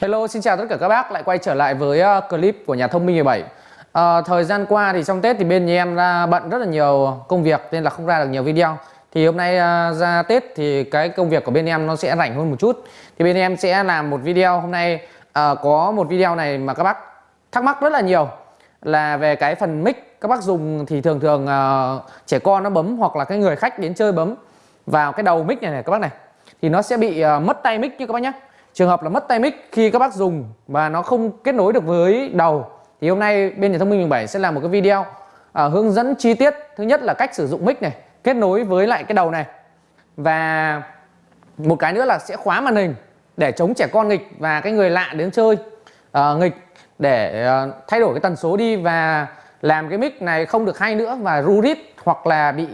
Hello, xin chào tất cả các bác. Lại quay trở lại với ờ, clip của nhà thông minh 17 à, ờ, Thời gian qua thì trong Tết thì bên nhà em ra bận rất là nhiều công việc nên là không ra được nhiều video. Thì hôm nay ờ, ra Tết thì cái công việc của bên em nó sẽ rảnh hơn một chút. Thì bên em sẽ làm một video. Hôm nay à, có một video này mà các bác thắc mắc rất là nhiều. Là về cái phần mic. Các bác dùng thì thường thường à, trẻ con nó bấm hoặc là cái người khách đến chơi bấm vào cái đầu mic này này các bác này. Thì nó sẽ bị à, mất tay mic như các bác nhé trường hợp là mất tay mic khi các bác dùng và nó không kết nối được với đầu thì hôm nay bên nhà thông minh 17 sẽ làm một cái video à, hướng dẫn chi tiết. Thứ nhất là cách sử dụng mic này kết nối với lại cái đầu này. Và một cái nữa là sẽ khóa màn hình để chống trẻ con nghịch và cái người lạ đến chơi à, nghịch để à, thay đổi cái tần số đi và làm cái mic này không được hay nữa và ru rít hoặc là bị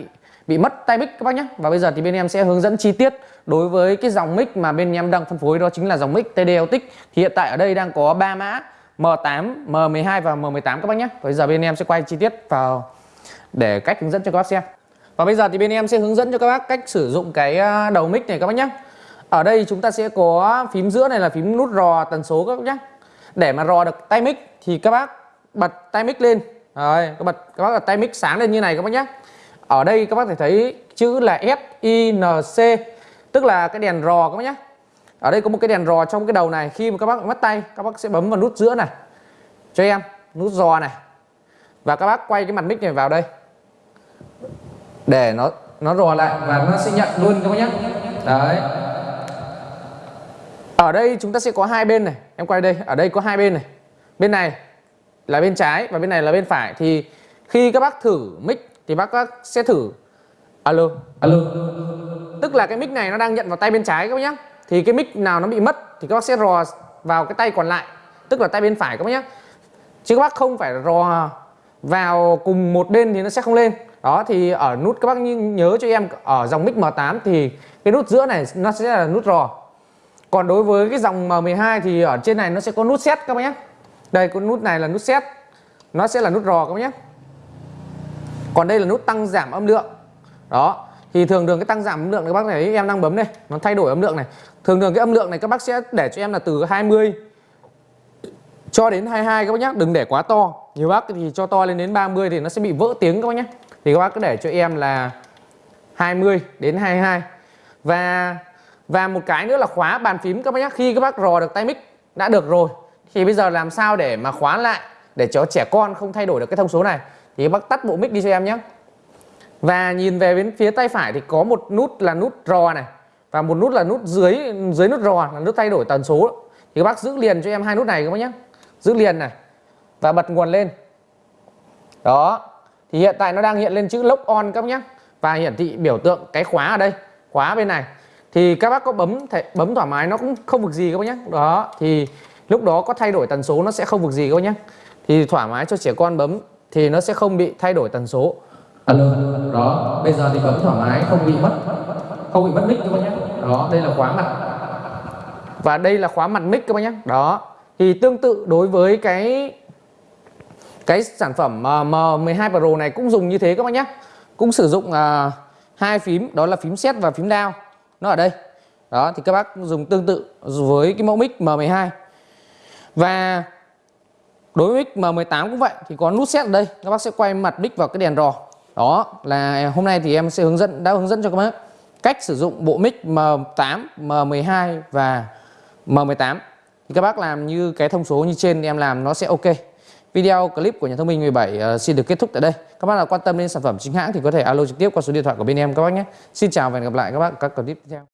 bị mất tay mic các bác nhé. Và bây giờ thì bên em sẽ hướng dẫn chi tiết đối với cái dòng mic mà bên em đang phân phối đó chính là dòng mic TD Autic thì hiện tại ở đây đang có 3 mã M8, M12 và M18 các bác nhé. Bây giờ bên em sẽ quay chi tiết vào để cách hướng dẫn cho các bác xem. Và bây giờ thì bên em sẽ hướng dẫn cho các bác cách sử dụng cái à, đầu mic này các bác nhé. Ở đây chúng ta sẽ có phím giữa này là phím nút rò tần số các bác nhé. Để mà rò được tay mic thì các bác bật tay mic lên. Rồi các bật các bác bật tay mic sáng lên như này các bác nhé ở đây các bác thể thấy chữ là FINC tức là cái đèn rò các bác nhé. Ở đây có một cái đèn rò trong cái đầu này khi mà các bác mất tay các bác sẽ bấm vào nút giữa này cho em nút rò này. Và các bác quay cái mặt mic này vào đây để nó nó rò lại. Và nó sẽ nhận luôn các bác nhé. Đấy. Ở đây chúng ta sẽ có hai bên này em quay đây ở đây có hai bên này. Bên này là bên trái và bên này là bên phải. Thì khi các bác thử mic thì bác sẽ thử. Alo alo. Tức là cái mic này nó đang nhận vào tay bên trái các bác nhé thì cái mic nào nó bị mất thì các bác sẽ rò vào cái tay còn lại, tức là tay bên phải các bác nhé chứ các bác không phải rò vào cùng một bên thì nó sẽ không lên. Đó, thì ở nút các bác nhớ cho em, ở dòng mic M8 thì cái nút giữa này nó sẽ là nút rò. Còn đối với cái dòng M12 thì ở trên này nó sẽ có nút set các bác nhé đây con nút này là nút set nó sẽ là nút rò các bác nhé còn đây là nút tăng giảm âm lượng. Đó, thì thường thường cái tăng giảm âm lượng các bác thấy em đang bấm đây, nó thay đổi âm lượng này. Thường thường cái âm lượng này các bác sẽ để cho em là từ 20 cho đến 22 các bác nhé đừng để quá to. Nhiều bác thì cho to lên đến 30 thì nó sẽ bị vỡ tiếng các bác nhé thì các bác cứ để cho em là 20 đến 22 và và một cái nữa là khóa bàn phím các bác nhé khi các bác rò được tay mic đã được rồi, thì bây giờ làm sao để mà khóa lại để cho trẻ con không thay đổi được cái thông số này? Thì bác tắt bộ mic đi cho em nhé. Và nhìn về bên phía tay phải thì có một nút là nút rò này. Và một nút là nút dưới dưới nút rò là nút thay đổi tần số. Thì các bác giữ liền cho em hai nút này các bác nhé. Giữ liền này. Và bật nguồn lên. Đó. Thì hiện tại nó đang hiện lên chữ lock on các bác nhé. Và hiển thị biểu tượng cái khóa ở đây khóa bên này. Thì các bác có bấm thể, bấm thoải mái nó cũng không vực gì các bác nhé. Đó. Thì lúc đó có thay đổi tần số nó sẽ không vực gì các bác nhé. Thì thoải mái cho trẻ con bấm thì nó sẽ không bị thay đổi tần số. Alo đó bây giờ thì bấm thoải mái không bị mất không bị mất mic các bác nhé. Đó đây là khóa mặt. Và đây là khóa mặt mic các bác nhé. Đó thì tương tự đối với cái cái sản phẩm M12 Pro này cũng dùng như thế các bác nhé. Cũng sử dụng uh, hai phím đó là phím set và phím down. Nó ở đây. Đó thì các bác dùng tương tự với cái mẫu mic M12 và đối với mic M18 cũng vậy thì có nút set ở đây các bác sẽ quay mặt mic vào cái đèn rò đó là hôm nay thì em sẽ hướng dẫn đã hướng dẫn cho các bác cách sử dụng bộ mic M8 M12 và M18 thì các bác làm như cái thông số như trên em làm nó sẽ ok Video clip của nhà thông minh 17 uh, ờ, xin được kết thúc tại đây. Các bác nào quan tâm đến sản phẩm chính hãng thì có thể alo trực tiếp qua số điện thoại của bên em các bác nhé. Xin chào và hẹn gặp lại các bác ở các clip tiếp theo.